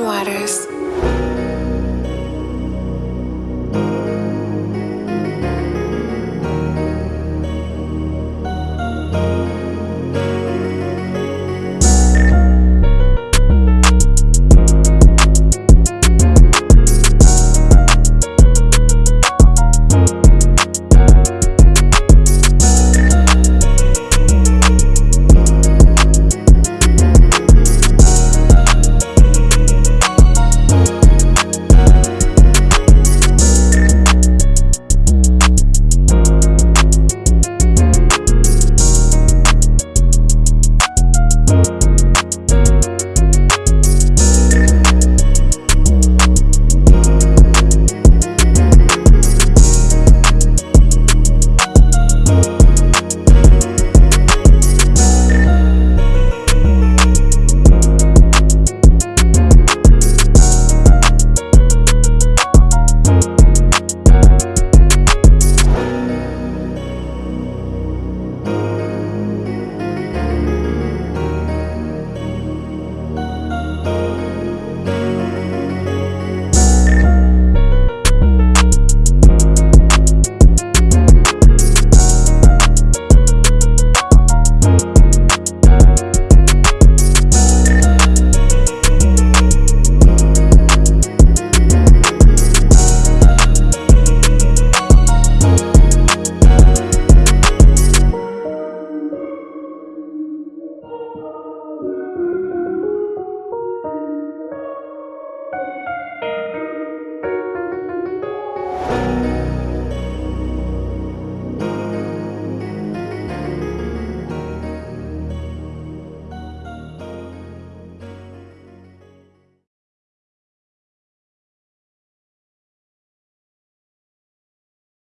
Waters.